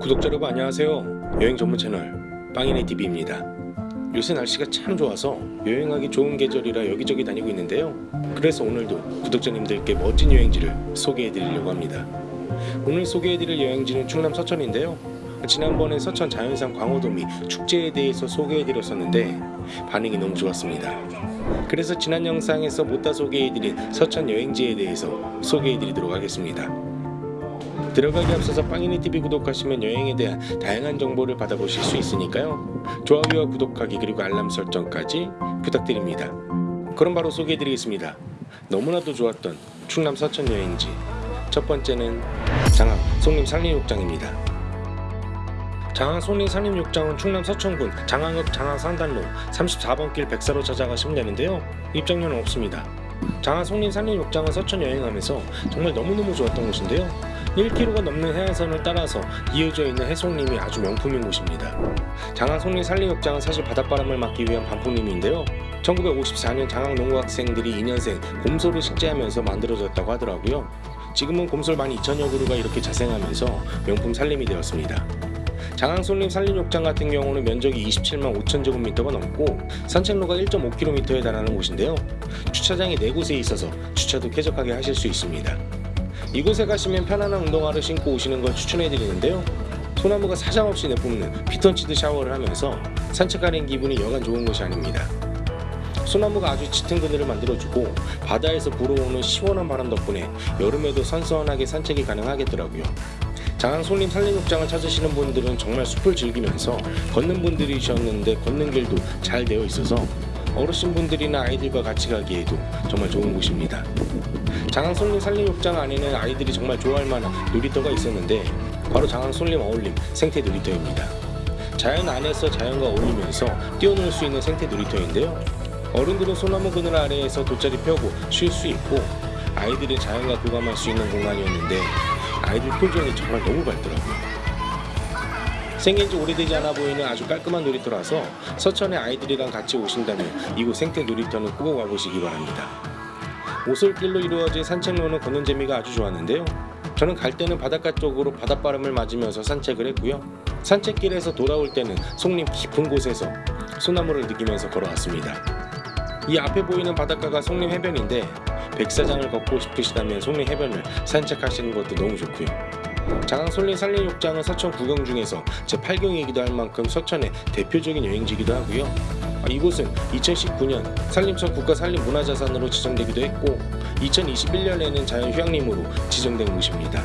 구독자 여러분 안녕하세요. 여행 전문 채널 빵이네 TV입니다. 요새 날씨가 참 좋아서 여행하기 좋은 계절이라 여기저기 다니고 있는데요. 그래서 오늘도 구독자님들께 멋진 여행지를 소개해 드리려고 합니다. 오늘 소개해 드릴 여행지는 충남 서천인데요. 지난번에 서천 자연산 광어도미 축제에 대해서 소개해 드렸었는데 반응이 너무 좋았습니다. 그래서 지난 영상에서 못다 소개해 드린 서천 여행지에 대해서 소개해 드리도록 하겠습니다 들어가기 앞서서 빵이네 TV 구독하시면 여행에 대한 다양한 정보를 받아보실 수 있으니까요. 좋아요와 구독하기 그리고 알람 설정까지 부탁드립니다. 그럼 바로 소개해드리겠습니다. 너무나도 좋았던 충남 서천 여행지 첫 번째는 장항 송림 산림욕장입니다. 장항 송림 산림욕장은 충남 서천군 장항읍 장항 산단로 34번 길 백사로 찾아가시면 되는데요. 입장료는 없습니다. 장항 송림 산림욕장은 서천 여행하면서 정말 너무너무 좋았던 곳인데요. 1km가 넘는 해안선을 따라서 이어져 있는 해송림이 아주 명품인 곳입니다. 장항 송림 산림욕장은 사실 바닷바람을 막기 위한 반풍림인데요. 1954년 장항 농구학생들이 2년생 곰소를 식재하면서 만들어졌다고 하더라고요. 지금은 곰솔 12,000여 그루가 이렇게 자생하면서 명품 산림이 되었습니다. 장항 송림 산림욕장 같은 경우는 면적이 27만 5천 제곱미터가 넘고 산책로가 1.5km에 달하는 곳인데요. 주차장이 4곳에 있어서 주차도 쾌적하게 하실 수 있습니다. 이곳에 가시면 편안한 운동화를 신고 오시는 걸 추천해 드리는데요. 소나무가 사정없이 내뿜는 피톤치드 샤워를 하면서 산책하는 기분이 여간 좋은 것이 아닙니다. 소나무가 아주 짙은 그늘을 만들어주고 바다에서 불어오는 시원한 바람 덕분에 여름에도 선선하게 산책이 가능하겠더라고요. 장항 솔림 산림욕장을 찾으시는 분들은 정말 숲을 즐기면서 걷는 분들이셨는데 걷는 길도 잘 되어 있어서 어르신분들이나 아이들과 같이 가기에도 정말 좋은 곳입니다. 장항 솔림 산림욕장 안에는 아이들이 정말 좋아할 만한 놀이터가 있었는데 바로 장항 솔림 어울림 생태 놀이터입니다. 자연 안에서 자연과 어울리면서 뛰어놀 수 있는 생태 놀이터인데요. 어른들은 소나무 그늘 아래에서 돗자리 펴고 쉴 수 있고 아이들은 자연과 교감할 수 있는 공간이었는데 아이들 표정이 정말 너무 밝더라고요. 생긴 지 오래되지 않아 보이는 아주 깔끔한 놀이터라서 서천에 아이들이랑 같이 오신다면 이곳 생태 놀이터는 꼭 와보시기 바랍니다. 오솔길로 이루어진 산책로는 걷는 재미가 아주 좋았는데요. 저는 갈 때는 바닷가 쪽으로 바닷바람을 맞으면서 산책을 했고요. 산책길에서 돌아올 때는 송림 깊은 곳에서 소나무를 느끼면서 걸어왔습니다. 이 앞에 보이는 바닷가가 송림 해변인데 백사장을 걷고 싶으시다면 송림 해변을 산책하시는 것도 너무 좋고요. 장항 솔림 산림욕장은 서천 구경 중에서 제8경이기도 할 만큼 서천의 대표적인 여행지이기도 하고요. 아, 이곳은 2019년 산림청 국가산림문화자산으로 지정되기도 했고 2021년에는 자연휴양림으로 지정된 곳입니다.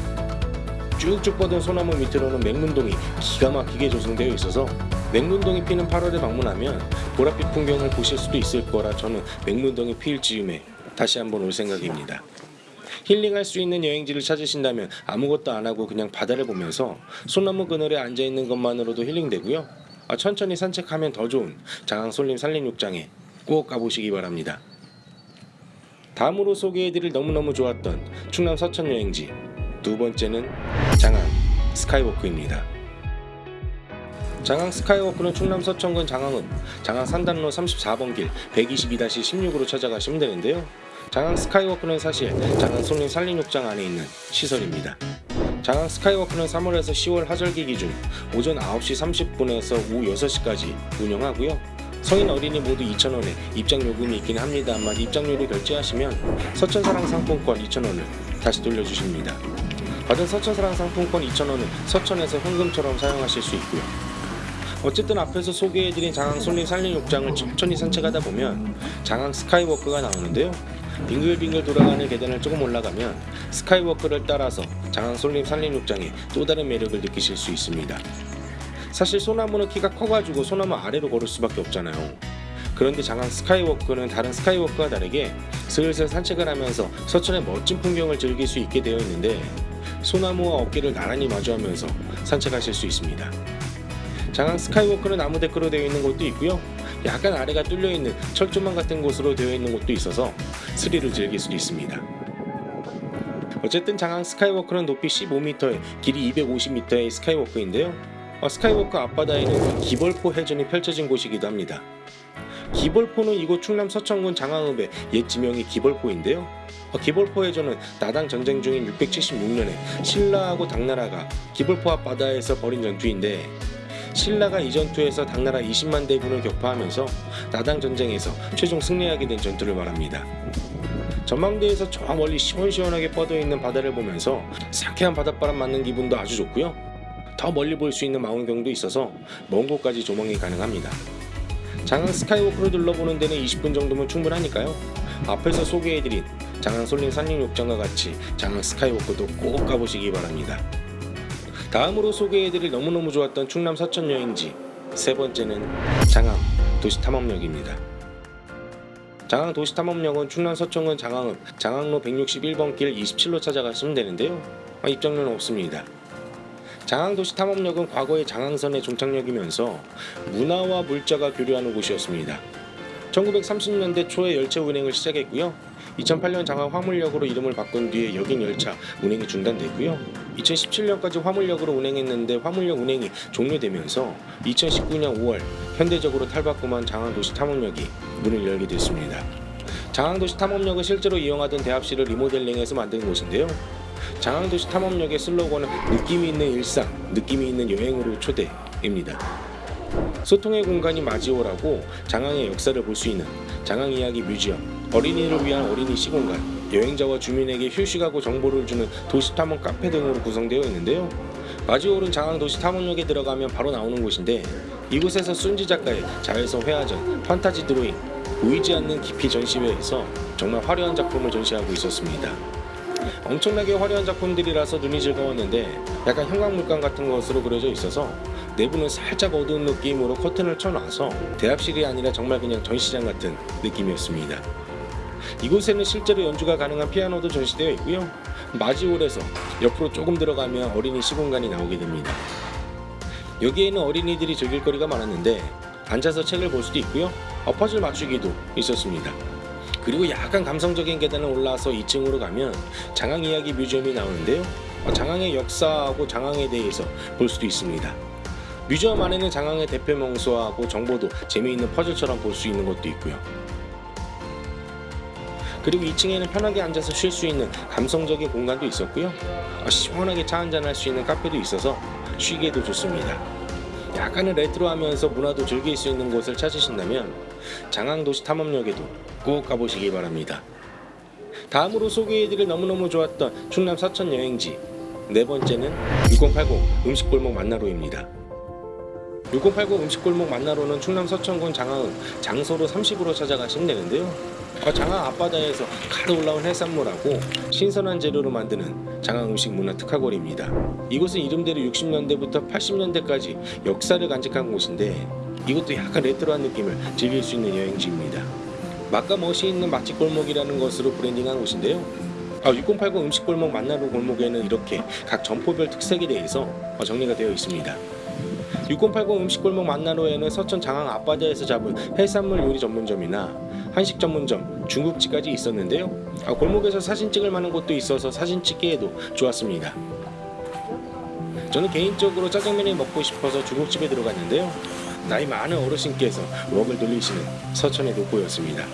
쭉쭉 뻗은 소나무 밑으로는 맹문동이 기가 막히게 조성되어 있어서 맹문동이 피는 8월에 방문하면 보랏빛 풍경을 보실 수도 있을 거라 저는 맹문동이 필 즈음에 다시 한번 올 생각입니다. 힐링할 수 있는 여행지를 찾으신다면 아무것도 안 하고 그냥 바다를 보면서 소나무 그늘에 앉아 있는 것만으로도 힐링되고요. 아, 천천히 산책하면 더 좋은 장항 솔림 산림욕장에 꼭 가보시기 바랍니다. 다음으로 소개해드릴 너무너무 좋았던 충남 서천 여행지 두 번째는 장항 스카이워크입니다. 장항 스카이워크는 충남 서천군 장항읍 장항 산단로 34번 길 122-16으로 찾아가시면 되는데요. 장항 스카이워크는 사실 장항 손림 산림욕장 안에 있는 시설입니다. 장항 스카이워크는 3월에서 10월 하절기 기준 오전 9시 30분에서 오후 6시까지 운영하고요. 성인 어린이 모두 2,000원에 입장 요금이 있긴 합니다만 입장료를 결제하시면 서천사랑 상품권 2,000원을 다시 돌려주십니다. 받은 서천사랑 상품권 2,000원은 서천에서 현금처럼 사용하실 수 있고요. 어쨌든 앞에서 소개해드린 장항 송림 산림욕장을 천천히 산책하다 보면 장항 스카이워크가 나오는데요. 빙글빙글 돌아가는 계단을 조금 올라가면 스카이워크를 따라서 장항 송림 산림욕장의 또 다른 매력을 느끼실 수 있습니다. 사실 소나무는 키가 커가지고 소나무 아래로 걸을 수밖에 없잖아요. 그런데 장항 스카이워크는 다른 스카이워크와 다르게 슬슬 산책을 하면서 서천의 멋진 풍경을 즐길 수 있게 되어 있는데 소나무와 어깨를 나란히 마주하면서 산책하실 수 있습니다. 장항 스카이워크는 나무 데크로 되어 있는 곳도 있고요. 약간 아래가 뚫려 있는 철조망 같은 곳으로 되어 있는 곳도 있어서 스릴을 즐길 수 있습니다. 어쨌든 장항 스카이워크는 높이 15m에 길이 250m의 스카이워크인데요. 어, 스카이워크 앞바다에는 기벌포 해전이 펼쳐진 곳이기도 합니다. 기벌포는 이곳 충남 서천군 장항읍의 옛 지명이 기벌포인데요. 어, 기볼포해전은 나당 전쟁 중인 676년에 신라하고 당나라가 기볼포 앞바다에서 벌인 전투인데 신라가 이 전투에서 당나라 20만 대군을 격파하면서 나당 전쟁에서 최종 승리하게 된 전투를 말합니다. 전망대에서 저 멀리 시원시원하게 뻗어있는 바다를 보면서 상쾌한 바닷바람 맞는 기분도 아주 좋고요. 더 멀리 볼 수 있는 망원경도 있어서 먼 곳까지 조망이 가능합니다. 장항 스카이워크로 둘러보는 데는 20분 정도면 충분하니까요. 앞에서 소개해드린 장항 솔린 산림욕장과 같이 장항 스카이워크도 꼭 가보시기 바랍니다. 다음으로 소개해드릴 너무너무 좋았던 충남 서천 여행지 세 번째는 장항 도시탐험역입니다. 장항 도시탐험역은 충남 서천군 장항읍 장항로 161번 길 27로 찾아가시면 되는데요. 아, 입장료는 없습니다. 장항도시탐험역은 과거의 장항선의 종착역이면서 문화와 물자가 교류하는 곳이었습니다. 1930년대 초에 열차 운행을 시작했고요. 2008년 장항 화물역으로 이름을 바꾼 뒤에 역인 열차 운행이 중단됐고요. 2017년까지 화물역으로 운행했는데 화물역 운행이 종료되면서 2019년 5월 현대적으로 탈바꿈한 장항도시 탐험역이 문을 열게 됐습니다. 장항도시 탐험역은 실제로 이용하던 대합실을 리모델링해서 만든 곳인데요. 장항도시 탐험역의 슬로건은 느낌이 있는 일상, 느낌이 있는 여행으로 초대입니다. 소통의 공간이 마지오라고 장항의 역사를 볼 수 있는 장항 이야기 뮤지엄, 어린이를 위한 어린이 시공간, 여행자와 주민에게 휴식하고 정보를 주는 도시 탐험 카페 등으로 구성되어 있는데요. 마지오는 장항 도시 탐험역에 들어가면 바로 나오는 곳인데 이곳에서 순지 작가의 자외선 회화전, 판타지 드로잉, 보이지 않는 깊이 전시회에서 정말 화려한 작품을 전시하고 있었습니다. 엄청나게 화려한 작품들이라서 눈이 즐거웠는데 약간 형광물감 같은 것으로 그려져 있어서 내부는 살짝 어두운 느낌으로 커튼을 쳐놔서 대합실이 아니라 정말 그냥 전시장 같은 느낌이었습니다. 이곳에는 실제로 연주가 가능한 피아노도 전시되어 있고요. 마지홀에서 옆으로 조금 들어가면 어린이 시공간이 나오게 됩니다. 여기에는 어린이들이 즐길 거리가 많았는데 앉아서 책을 볼 수도 있고요. 어, 퍼즐 맞추기도 있었습니다. 그리고 약간 감성적인 계단을 올라와서 2층으로 가면 장항 이야기 뮤지엄이 나오는데요. 어, 장항의 역사하고 장항에 대해서 볼 수도 있습니다. 뮤지엄 안에는 장항의 대표 명소하고 정보도 재미있는 퍼즐처럼 볼 수 있는 것도 있고요. 그리고 2층에는 편하게 앉아서 쉴 수 있는 감성적인 공간도 있었고요. 어, 시원하게 차 한잔 할 수 있는 카페도 있어서 쉬기에도 좋습니다. 약간은 레트로하면서 문화도 즐길 수 있는 곳을 찾으신다면 장항도시 탐험역에도 꼭 가보시기 바랍니다. 다음으로 소개해드릴 너무너무 좋았던 충남 서천 여행지 네 번째는 6080 음식골목 만나로입니다. 6080 음식골목 만나로는 충남 서천군 장항읍 장소로 30으로 찾아가시면 되는데요. 어, 장항 앞바다에서 가득 올라온 해산물하고 신선한 재료로 만드는 장항 음식 문화 특화거리입니다. 이곳은 이름대로 60년대부터 80년대까지 역사를 간직한 곳인데 이것도 약간 레트로한 느낌을 즐길 수 있는 여행지입니다. 맛과 멋이 있는 맛집 골목이라는 것으로 브랜딩한 곳인데요. 아, 6080 음식골목 만나로 골목에는 이렇게 각 점포별 특색에 대해서 어, 정리가 되어 있습니다. 6080 음식골목 만나로에는 서천 장항 앞바다에서 잡은 해산물 요리 전문점이나 한식 전문점, 중국집까지 있었는데요. 아, 골목에서 사진 찍을 만한 곳도 있어서 사진 찍기에도 좋았습니다. 저는 개인적으로 짜장면이 먹고 싶어서 중국집에 들어갔는데요. 나이 많은 어르신께서 웍을 돌리시는 서천의 노포였습니다.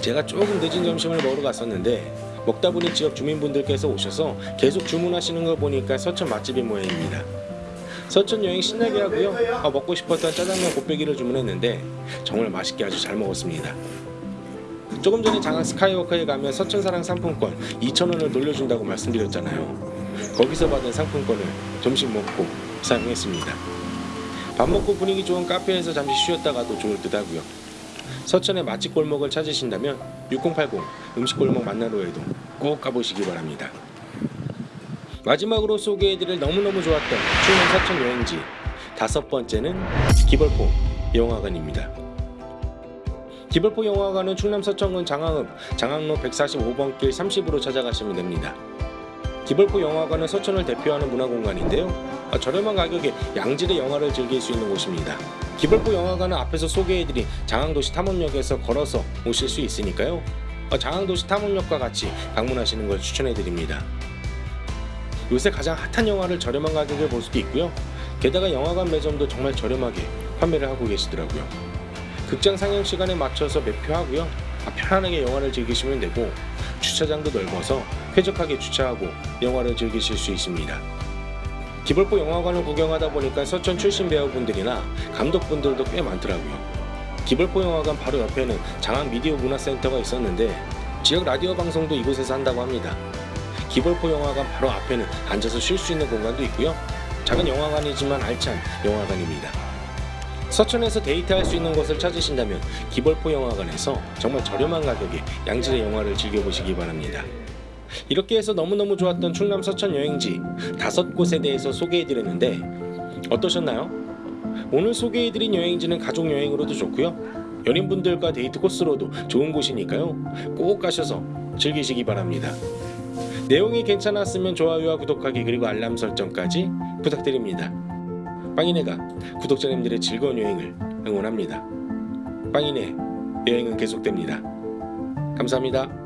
제가 조금 늦은 점심을 먹으러 갔었는데 먹다 보니 지역 주민분들께서 오셔서 계속 주문하시는 걸 보니까 서천 맛집인 모양입니다. 서천 여행 신나게 하고요. 아, 먹고 싶었던 짜장면 곱빼기를 주문했는데 정말 맛있게 아주 잘 먹었습니다. 조금 전에 장항 스카이워커에 가면 서천사랑 상품권 2,000원을 돌려준다고 말씀드렸잖아요. 거기서 받은 상품권을 점심 먹고 사용했습니다. 밥 먹고 분위기 좋은 카페에서 잠시 쉬었다가도 좋을 듯 하고요. 서천의 맛집 골목을 찾으신다면 6080 음식 골목 만나로에도 꼭 가보시기 바랍니다. 마지막으로 소개해드릴 너무너무 좋았던 충남 서천 여행지 다섯 번째는 기벌포 영화관입니다. 기벌포 영화관은 충남 서천군 장항읍 장항로 145번 길 30으로 찾아가시면 됩니다. 기벌포 영화관은 서천을 대표하는 문화공간인데요. 아, 저렴한 가격에 양질의 영화를 즐길 수 있는 곳입니다. 기벌포 영화관은 앞에서 소개해드린 장항도시 탐험역에서 걸어서 오실 수 있으니까요. 아, 장항도시 탐험역과 같이 방문하시는 걸 추천해드립니다. 요새 가장 핫한 영화를 저렴한 가격에 볼 수도 있고요. 게다가 영화관 매점도 정말 저렴하게 판매를 하고 계시더라고요. 극장 상영 시간에 맞춰서 매표하고요. 아, 편안하게 영화를 즐기시면 되고 주차장도 넓어서 쾌적하게 주차하고 영화를 즐기실 수 있습니다. 기벌포 영화관을 구경하다 보니까 서천 출신 배우분들이나 감독분들도 꽤 많더라고요. 기벌포 영화관 바로 옆에는 장안 미디어 문화센터가 있었는데 지역 라디오 방송도 이곳에서 한다고 합니다. 기벌포 영화관 바로 앞에는 앉아서 쉴 수 있는 공간도 있고요. 작은 영화관이지만 알찬 영화관입니다. 서천에서 데이트할 수 있는 곳을 찾으신다면 기벌포 영화관에서 정말 저렴한 가격에 양질의 영화를 즐겨보시기 바랍니다. 이렇게 해서 너무너무 좋았던 충남 서천 여행지 다섯 곳에 대해서 소개해드렸는데 어떠셨나요? 오늘 소개해드린 여행지는 가족 여행으로도 좋고요. 연인분들과 데이트 코스로도 좋은 곳이니까요. 꼭 가셔서 즐기시기 바랍니다. 내용이 괜찮았으면 좋아요와 구독하기 그리고 알람 설정까지 부탁드립니다. 빵이네가 구독자님들의 즐거운 여행을 응원합니다. 빵이네 여행은 계속됩니다. 감사합니다.